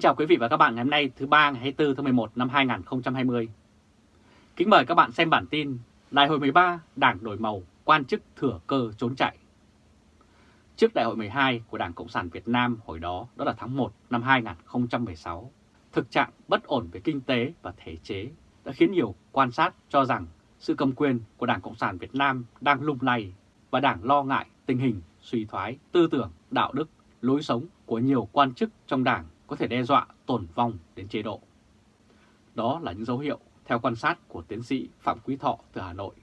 Kính chào quý vị và các bạn ngày hôm nay thứ ba ngày 24 tháng 11 năm 2020. Kính mời các bạn xem bản tin Đại hội 13 Đảng đổi màu, quan chức thừa cơ trốn chạy. Trước Đại hội 12 của Đảng Cộng sản Việt Nam hồi đó, đó là tháng 1 năm 2016, thực trạng bất ổn về kinh tế và thể chế đã khiến nhiều quan sát cho rằng sự cầm quyền của Đảng Cộng sản Việt Nam đang lung lay và Đảng lo ngại tình hình suy thoái tư tưởng, đạo đức, lối sống của nhiều quan chức trong Đảng có thể đe dọa tổn vong đến chế độ. Đó là những dấu hiệu theo quan sát của tiến sĩ Phạm Quý Thọ từ Hà Nội.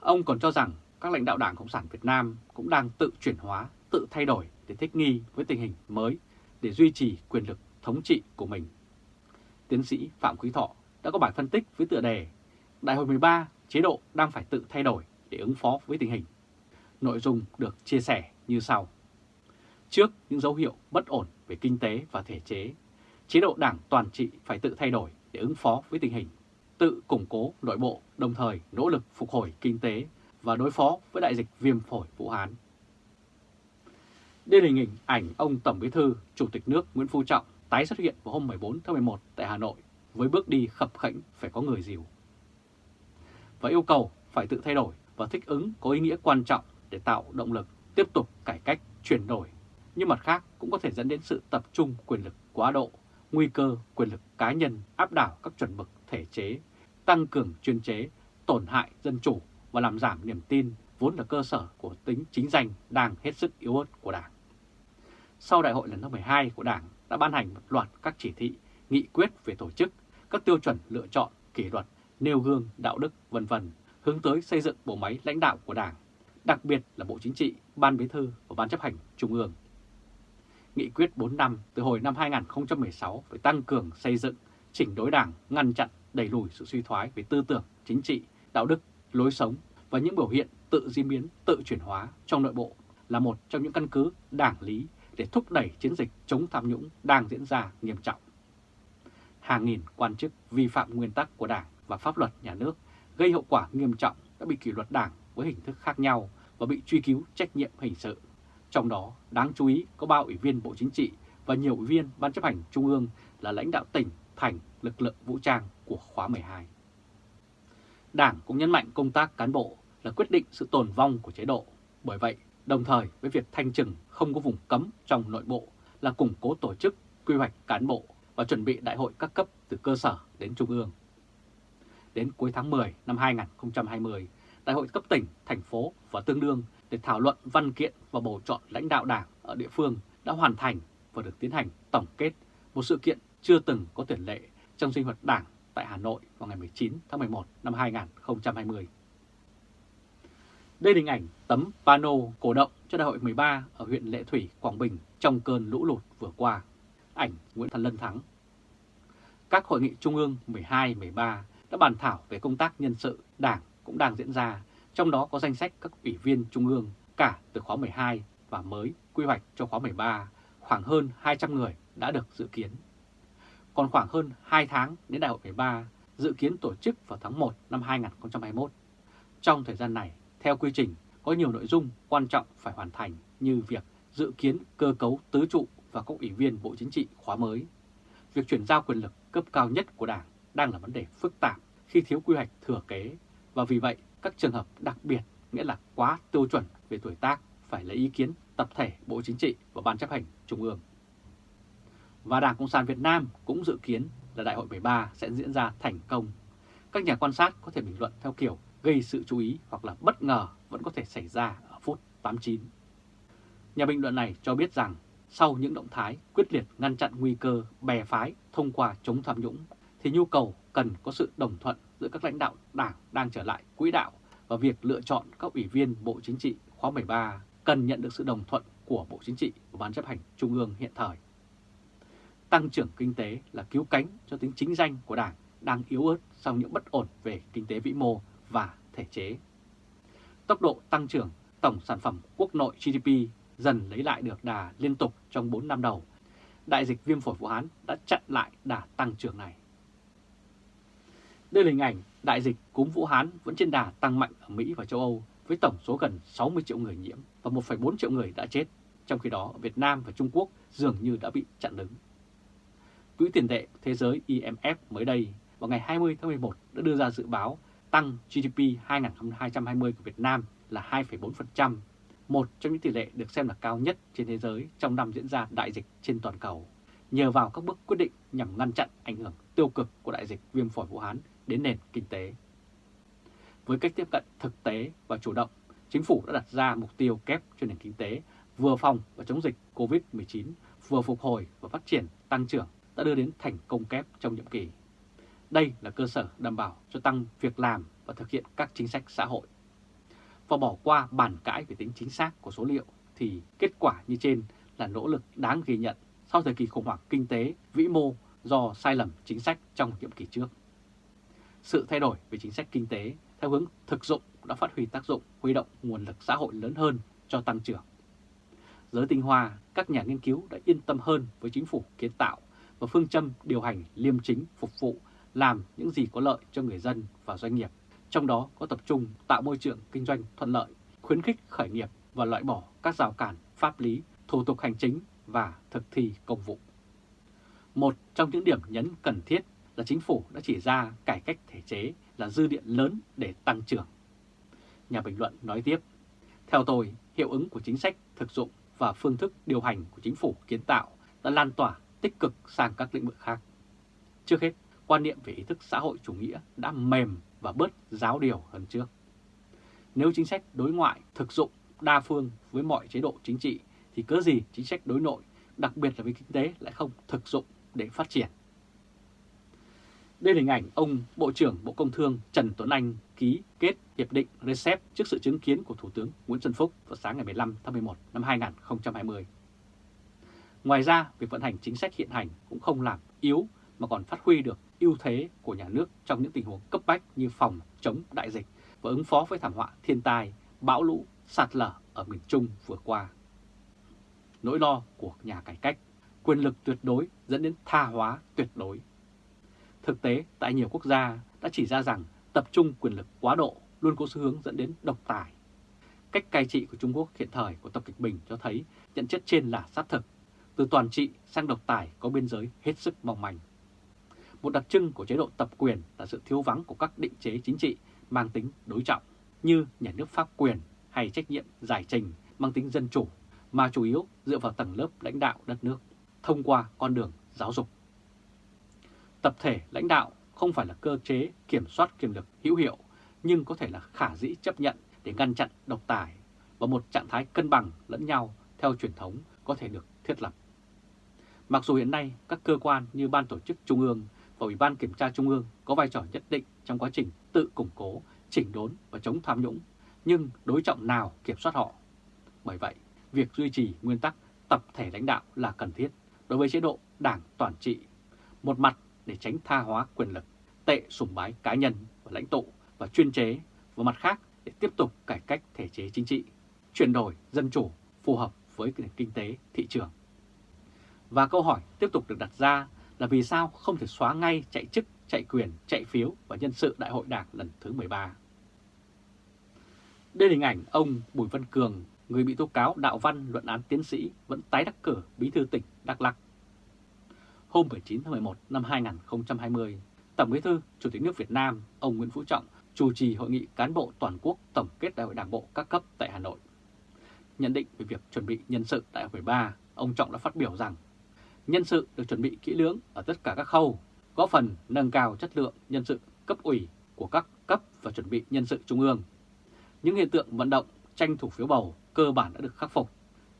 Ông còn cho rằng các lãnh đạo Đảng Cộng sản Việt Nam cũng đang tự chuyển hóa, tự thay đổi để thích nghi với tình hình mới để duy trì quyền lực thống trị của mình. Tiến sĩ Phạm Quý Thọ đã có bài phân tích với tựa đề Đại hội 13 chế độ đang phải tự thay đổi để ứng phó với tình hình. Nội dung được chia sẻ như sau. Trước những dấu hiệu bất ổn về kinh tế và thể chế, chế độ đảng toàn trị phải tự thay đổi để ứng phó với tình hình, tự củng cố nội bộ đồng thời nỗ lực phục hồi kinh tế và đối phó với đại dịch viêm phổi Vũ Hán. Đây là hình ảnh ảnh ông Tổng Bí thư, Chủ tịch nước Nguyễn Phú Trọng tái xuất hiện vào hôm 14 tháng 11 tại Hà Nội với bước đi khập khảnh phải có người dìu. Và yêu cầu phải tự thay đổi và thích ứng có ý nghĩa quan trọng để tạo động lực tiếp tục cải cách chuyển đổi nhưng mặt khác cũng có thể dẫn đến sự tập trung quyền lực quá độ, nguy cơ quyền lực cá nhân áp đảo các chuẩn mực thể chế, tăng cường chuyên chế, tổn hại dân chủ và làm giảm niềm tin vốn là cơ sở của tính chính danh đang hết sức yếu ớt của Đảng. Sau đại hội lần thứ 12 của Đảng đã ban hành một loạt các chỉ thị, nghị quyết về tổ chức, các tiêu chuẩn lựa chọn, kỷ luật, nêu gương, đạo đức, vân vân hướng tới xây dựng bộ máy lãnh đạo của Đảng, đặc biệt là Bộ Chính trị, Ban Bí thư và Ban chấp hành Trung ương nghị quyết 4 năm từ hồi năm 2016 về tăng cường xây dựng, chỉnh đối đảng, ngăn chặn, đẩy lùi sự suy thoái về tư tưởng, chính trị, đạo đức, lối sống và những biểu hiện tự di biến, tự chuyển hóa trong nội bộ là một trong những căn cứ đảng lý để thúc đẩy chiến dịch chống tham nhũng đang diễn ra nghiêm trọng. Hàng nghìn quan chức vi phạm nguyên tắc của đảng và pháp luật nhà nước gây hậu quả nghiêm trọng đã bị kỷ luật đảng với hình thức khác nhau và bị truy cứu trách nhiệm hình sự. Trong đó, đáng chú ý có 3 ủy viên Bộ Chính trị và nhiều ủy viên Ban chấp hành Trung ương là lãnh đạo tỉnh, thành, lực lượng vũ trang của khóa 12. Đảng cũng nhấn mạnh công tác cán bộ là quyết định sự tồn vong của chế độ. Bởi vậy, đồng thời với việc thanh trừng không có vùng cấm trong nội bộ là củng cố tổ chức, quy hoạch cán bộ và chuẩn bị đại hội các cấp từ cơ sở đến trung ương. Đến cuối tháng 10 năm 2020, đại hội cấp tỉnh, thành phố và tương đương để thảo luận văn kiện và bầu chọn lãnh đạo đảng ở địa phương đã hoàn thành và được tiến hành tổng kết một sự kiện chưa từng có tiền lệ trong sinh hoạt đảng tại Hà Nội vào ngày 19 tháng 11 năm 2020. Đây là hình ảnh tấm pano cổ động cho đại hội 13 ở huyện Lệ Thủy, Quảng Bình trong cơn lũ lụt vừa qua. Ảnh Nguyễn Thần Lân Thắng. Các hội nghị trung ương 12, 13 đã bàn thảo về công tác nhân sự đảng cũng đang diễn ra trong đó có danh sách các ủy viên trung ương cả từ khóa 12 và mới quy hoạch cho khóa 13, khoảng hơn 200 người đã được dự kiến. Còn khoảng hơn 2 tháng đến đại hội 13, dự kiến tổ chức vào tháng 1 năm 2021. Trong thời gian này, theo quy trình, có nhiều nội dung quan trọng phải hoàn thành như việc dự kiến cơ cấu tứ trụ và các ủy viên Bộ Chính trị khóa mới. Việc chuyển giao quyền lực cấp cao nhất của Đảng đang là vấn đề phức tạp khi thiếu quy hoạch thừa kế và vì vậy các trường hợp đặc biệt, nghĩa là quá tiêu chuẩn về tuổi tác, phải lấy ý kiến tập thể, Bộ Chính trị và Ban chấp hành Trung ương. Và Đảng Cộng sản Việt Nam cũng dự kiến là Đại hội 13 sẽ diễn ra thành công. Các nhà quan sát có thể bình luận theo kiểu gây sự chú ý hoặc là bất ngờ vẫn có thể xảy ra ở phút 89. Nhà bình luận này cho biết rằng, sau những động thái quyết liệt ngăn chặn nguy cơ bè phái thông qua chống tham nhũng, thì nhu cầu cần có sự đồng thuận giữa các lãnh đạo đảng đang trở lại quỹ đạo và việc lựa chọn các ủy viên Bộ Chính trị khóa 13 cần nhận được sự đồng thuận của Bộ Chính trị và Ban chấp hành Trung ương hiện thời. Tăng trưởng kinh tế là cứu cánh cho tính chính danh của Đảng đang yếu ớt sau những bất ổn về kinh tế vĩ mô và thể chế. Tốc độ tăng trưởng tổng sản phẩm quốc nội GDP dần lấy lại được đà liên tục trong 4 năm đầu. Đại dịch viêm phổi Vũ Hán đã chặn lại đà tăng trưởng này. Đây là hình ảnh đại dịch cúm Vũ Hán vẫn trên đà tăng mạnh ở Mỹ và châu Âu với tổng số gần 60 triệu người nhiễm và 1,4 triệu người đã chết, trong khi đó Việt Nam và Trung Quốc dường như đã bị chặn đứng. Quỹ tiền tệ thế giới IMF mới đây vào ngày 20 tháng 11 đã đưa ra dự báo tăng GDP 2020 của Việt Nam là 2,4%, một trong những tỷ lệ được xem là cao nhất trên thế giới trong năm diễn ra đại dịch trên toàn cầu, nhờ vào các bước quyết định nhằm ngăn chặn ảnh hưởng tiêu cực của đại dịch viêm phổi Vũ Hán đến nền kinh tế. Với cách tiếp cận thực tế và chủ động, chính phủ đã đặt ra mục tiêu kép cho nền kinh tế vừa phòng và chống dịch COVID-19, vừa phục hồi và phát triển tăng trưởng đã đưa đến thành công kép trong nhiệm kỳ. Đây là cơ sở đảm bảo cho tăng việc làm và thực hiện các chính sách xã hội. Và bỏ qua bàn cãi về tính chính xác của số liệu thì kết quả như trên là nỗ lực đáng ghi nhận sau thời kỳ khủng hoảng kinh tế vĩ mô do sai lầm chính sách trong nhiệm kỳ trước. Sự thay đổi về chính sách kinh tế theo hướng thực dụng đã phát huy tác dụng huy động nguồn lực xã hội lớn hơn cho tăng trưởng. Giới tinh hoa, các nhà nghiên cứu đã yên tâm hơn với chính phủ kiến tạo và phương châm điều hành liêm chính phục vụ làm những gì có lợi cho người dân và doanh nghiệp, trong đó có tập trung tạo môi trường kinh doanh thuận lợi, khuyến khích khởi nghiệp và loại bỏ các rào cản pháp lý, thủ tục hành chính và thực thi công vụ. Một trong những điểm nhấn cần thiết là chính phủ đã chỉ ra cải cách thể chế là dư điện lớn để tăng trưởng. Nhà bình luận nói tiếp, theo tôi, hiệu ứng của chính sách thực dụng và phương thức điều hành của chính phủ kiến tạo đã lan tỏa tích cực sang các lĩnh vực khác. Trước hết, quan niệm về ý thức xã hội chủ nghĩa đã mềm và bớt giáo điều hơn trước. Nếu chính sách đối ngoại thực dụng đa phương với mọi chế độ chính trị thì cớ gì chính sách đối nội, đặc biệt là với kinh tế lại không thực dụng để phát triển. Đây là hình ảnh ông Bộ trưởng Bộ Công Thương Trần Tuấn Anh ký kết Hiệp định RCEP trước sự chứng kiến của Thủ tướng Nguyễn Xuân Phúc vào sáng ngày 15 tháng 11 năm 2020. Ngoài ra, việc vận hành chính sách hiện hành cũng không làm yếu mà còn phát huy được ưu thế của nhà nước trong những tình huống cấp bách như phòng chống đại dịch và ứng phó với thảm họa thiên tai, bão lũ, sạt lở ở miền Trung vừa qua. Nỗi lo của nhà cải cách, quyền lực tuyệt đối dẫn đến tha hóa tuyệt đối. Thực tế, tại nhiều quốc gia đã chỉ ra rằng tập trung quyền lực quá độ luôn có xu hướng dẫn đến độc tài. Cách cai trị của Trung Quốc hiện thời của Tập Kịch Bình cho thấy nhận chất trên là xác thực. Từ toàn trị sang độc tài có biên giới hết sức mong manh. Một đặc trưng của chế độ tập quyền là sự thiếu vắng của các định chế chính trị mang tính đối trọng như nhà nước pháp quyền hay trách nhiệm giải trình mang tính dân chủ mà chủ yếu dựa vào tầng lớp lãnh đạo đất nước thông qua con đường giáo dục. Tập thể lãnh đạo không phải là cơ chế kiểm soát quyền lực hữu hiệu nhưng có thể là khả dĩ chấp nhận để ngăn chặn độc tài và một trạng thái cân bằng lẫn nhau theo truyền thống có thể được thiết lập. Mặc dù hiện nay các cơ quan như Ban Tổ chức Trung ương và Ủy ban Kiểm tra Trung ương có vai trò nhất định trong quá trình tự củng cố, chỉnh đốn và chống tham nhũng, nhưng đối trọng nào kiểm soát họ? Bởi vậy, việc duy trì nguyên tắc tập thể lãnh đạo là cần thiết đối với chế độ đảng toàn trị. Một mặt để tránh tha hóa quyền lực, tệ sùng bái cá nhân và lãnh tụ và chuyên chế, và mặt khác để tiếp tục cải cách thể chế chính trị, chuyển đổi dân chủ phù hợp với nền kinh tế thị trường. Và câu hỏi tiếp tục được đặt ra là vì sao không thể xóa ngay chạy chức, chạy quyền, chạy phiếu và nhân sự đại hội đảng lần thứ 13. Đây là hình ảnh ông Bùi Văn Cường, người bị tố cáo đạo văn luận án tiến sĩ vẫn tái đắc cử bí thư tỉnh Đắk Lắk. Hôm 19 tháng 11 năm 2020, Tổng bí thư Chủ tịch nước Việt Nam ông Nguyễn Phú Trọng chủ trì hội nghị cán bộ toàn quốc tổng kết đại hội đảng bộ các cấp tại Hà Nội. Nhận định về việc chuẩn bị nhân sự đại hội 13, ông Trọng đã phát biểu rằng nhân sự được chuẩn bị kỹ lưỡng ở tất cả các khâu, góp phần nâng cao chất lượng nhân sự cấp ủy của các cấp và chuẩn bị nhân sự trung ương. Những hiện tượng vận động tranh thủ phiếu bầu cơ bản đã được khắc phục.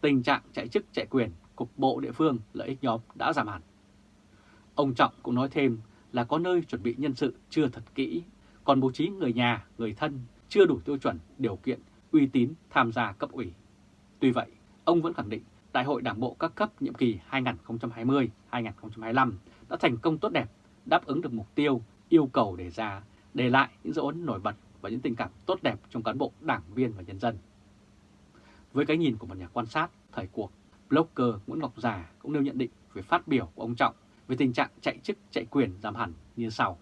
Tình trạng chạy chức chạy quyền, cục bộ địa phương, lợi ích nhóm đã giảm hẳn. Ông Trọng cũng nói thêm là có nơi chuẩn bị nhân sự chưa thật kỹ, còn bố trí người nhà, người thân chưa đủ tiêu chuẩn, điều kiện, uy tín tham gia cấp ủy. Tuy vậy, ông vẫn khẳng định Đại hội Đảng bộ các cấp nhiệm kỳ 2020-2025 đã thành công tốt đẹp, đáp ứng được mục tiêu, yêu cầu đề ra, để lại những dấu ấn nổi bật và những tình cảm tốt đẹp trong cán bộ, đảng viên và nhân dân. Với cái nhìn của một nhà quan sát thời cuộc, blogger Nguyễn Ngọc Già cũng nêu nhận định về phát biểu của ông Trọng về tình trạng chạy chức chạy quyền giảm hẳn như sau.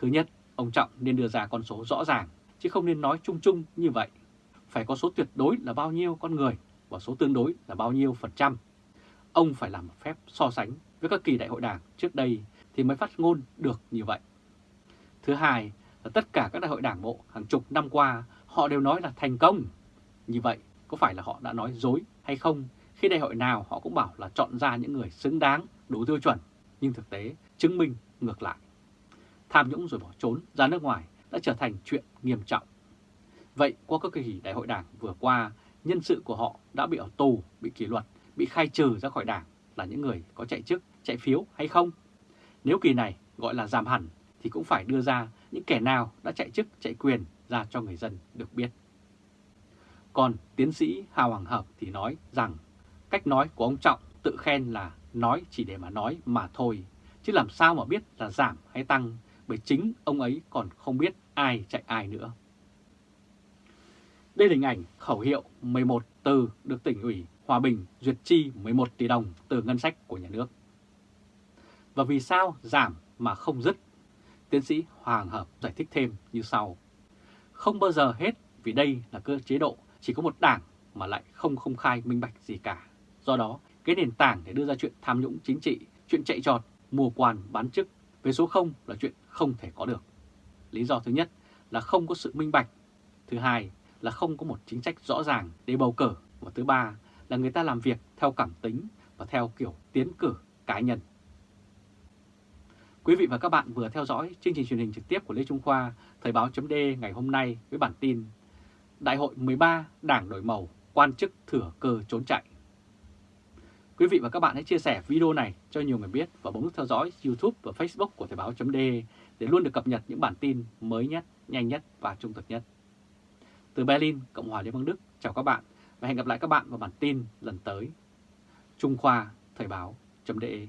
Thứ nhất, ông Trọng nên đưa ra con số rõ ràng, chứ không nên nói chung chung như vậy. Phải có số tuyệt đối là bao nhiêu con người và số tương đối là bao nhiêu phần trăm. Ông phải làm một phép so sánh với các kỳ đại hội đảng trước đây thì mới phát ngôn được như vậy. Thứ hai là tất cả các đại hội đảng bộ hàng chục năm qua họ đều nói là thành công. Như vậy có phải là họ đã nói dối hay không khi đại hội nào họ cũng bảo là chọn ra những người xứng đáng, đủ tiêu chuẩn, nhưng thực tế chứng minh ngược lại. Tham nhũng rồi bỏ trốn ra nước ngoài đã trở thành chuyện nghiêm trọng. Vậy qua các kỳ đại hội đảng vừa qua, nhân sự của họ đã bị ở tù, bị kỷ luật, bị khai trừ ra khỏi đảng là những người có chạy chức, chạy phiếu hay không? Nếu kỳ này gọi là giảm hẳn thì cũng phải đưa ra những kẻ nào đã chạy chức, chạy quyền ra cho người dân được biết. Còn tiến sĩ Hà Hoàng Hợp thì nói rằng cách nói của ông Trọng tự khen là nói chỉ để mà nói mà thôi, chứ làm sao mà biết là giảm hay tăng bởi chính ông ấy còn không biết ai chạy ai nữa. Đây là hình ảnh khẩu hiệu 11 từ được tỉnh ủy Hòa Bình duyệt chi 11 tỷ đồng từ ngân sách của nhà nước. Và vì sao giảm mà không dứt? Tiến sĩ Hoàng Hợp giải thích thêm như sau. Không bao giờ hết vì đây là cơ chế độ chỉ có một đảng mà lại không công khai minh bạch gì cả. Do đó, cái nền tảng để đưa ra chuyện tham nhũng chính trị, chuyện chạy trọt, mùa quan bán chức về số 0 là chuyện không thể có được. Lý do thứ nhất là không có sự minh bạch. Thứ hai là không có một chính sách rõ ràng để bầu cử. Và thứ ba là người ta làm việc theo cảm tính và theo kiểu tiến cử cá nhân. Quý vị và các bạn vừa theo dõi chương trình truyền hình trực tiếp của Lê Trung Khoa, Thời báo chấm ngày hôm nay với bản tin Đại hội 13 Đảng đổi màu, quan chức thừa cơ trốn chạy. Quý vị và các bạn hãy chia sẻ video này cho nhiều người biết và bấm nút theo dõi YouTube và Facebook của Thời Báo .de để luôn được cập nhật những bản tin mới nhất, nhanh nhất và trung thực nhất. Từ Berlin, Cộng hòa Liên bang Đức, chào các bạn và hẹn gặp lại các bạn vào bản tin lần tới. Trung Khoa Thời Báo .de